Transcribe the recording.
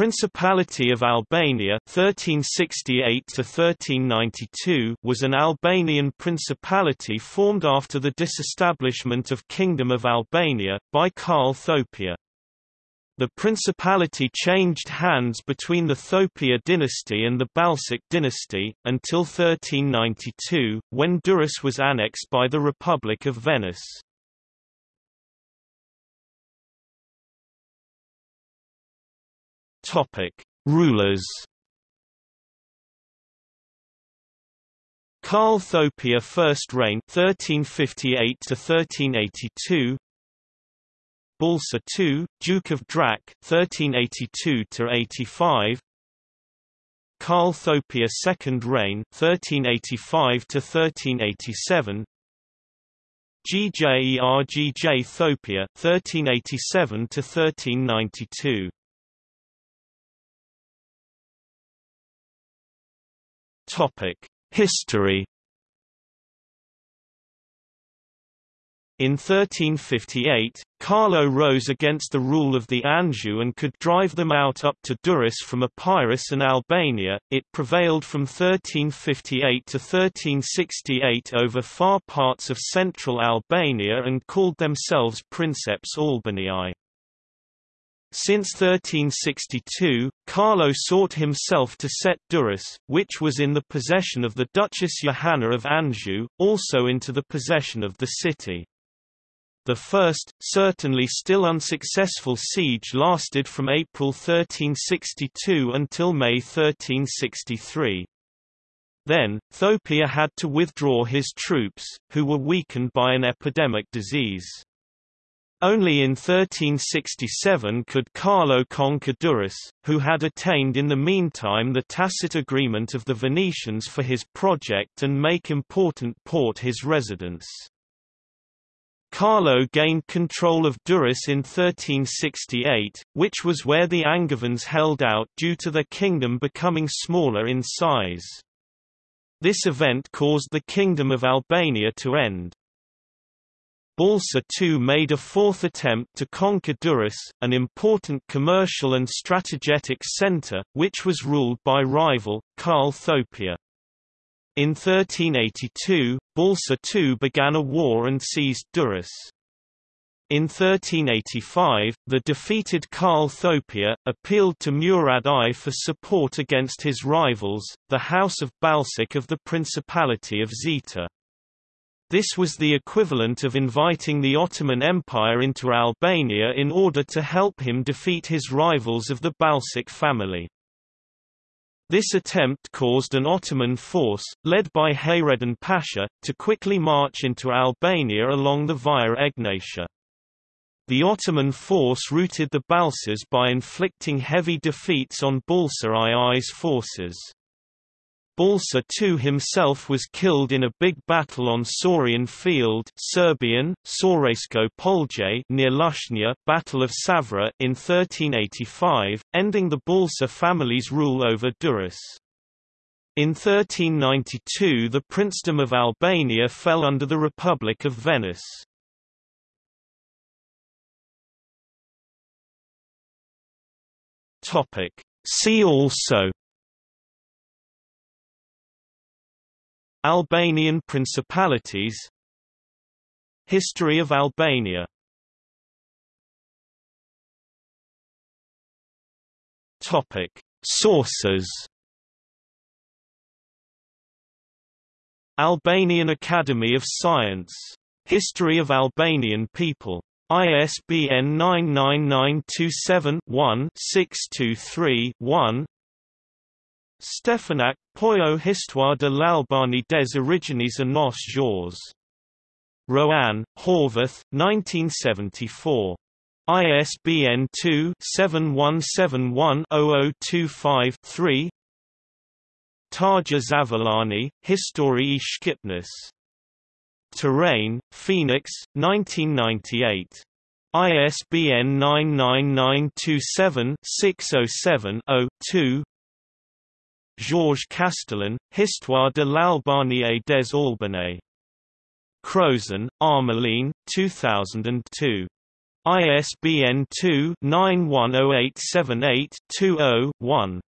Principality of Albania 1368 was an Albanian principality formed after the disestablishment of Kingdom of Albania, by Karl Thopia. The principality changed hands between the Thopia dynasty and the Balsic dynasty, until 1392, when Durrës was annexed by the Republic of Venice. Topic: Rulers. Karl Thopia first reign 1358 to 1382 Balsa II, Duke of Drac 1382 to 85 Karl Thopia second reign 1385 to 1387 GJERGJ Thopia 1387 to 1392 History In 1358, Carlo rose against the rule of the Anjou and could drive them out up to Durrës from Epirus and Albania. It prevailed from 1358 to 1368 over far parts of central Albania and called themselves Princeps Albaniae. Since 1362, Carlo sought himself to set Durrës, which was in the possession of the Duchess Johanna of Anjou, also into the possession of the city. The first, certainly still unsuccessful siege lasted from April 1362 until May 1363. Then, Thopia had to withdraw his troops, who were weakened by an epidemic disease. Only in 1367 could Carlo conquer Durrës, who had attained in the meantime the tacit agreement of the Venetians for his project and make important port his residence. Carlo gained control of Durrës in 1368, which was where the Angevins held out due to their kingdom becoming smaller in size. This event caused the Kingdom of Albania to end. Balsa II made a fourth attempt to conquer Durrës, an important commercial and strategic centre, which was ruled by rival, Karl Thopia. In 1382, Balsa II began a war and seized Durrës. In 1385, the defeated Karl Thopia, appealed to Murad I for support against his rivals, the House of Balsic of the Principality of Zeta. This was the equivalent of inviting the Ottoman Empire into Albania in order to help him defeat his rivals of the Balsic family. This attempt caused an Ottoman force, led by Hayreddin Pasha, to quickly march into Albania along the Via Egnatia. The Ottoman force routed the Balsas by inflicting heavy defeats on Balsa II's forces. Balsa II himself was killed in a big battle on Saurian Field Serbian, Savrsko Polje near Lushnja Battle of Savra in 1385, ending the Balsa family's rule over Durrës. In 1392 the princedom of Albania fell under the Republic of Venice. See also Albanian principalities History of Albania Topic Sources Albanian Academy of Science. History of Albanian people. ISBN 99927-1-623-1 Stefanaq, Pollo Histoire de l'Albanie des origines et nos jours. Roanne, Horvath, 1974. ISBN 2-7171-0025-3 Tajar Zavalani, Historii Shqipnis. Tirana, Phoenix, 1998. ISBN 99927 607 2 Georges Castellan, Histoire de l'Albanie des Albanais. Crozon, Armeline, 2002. ISBN 2-910878-20-1.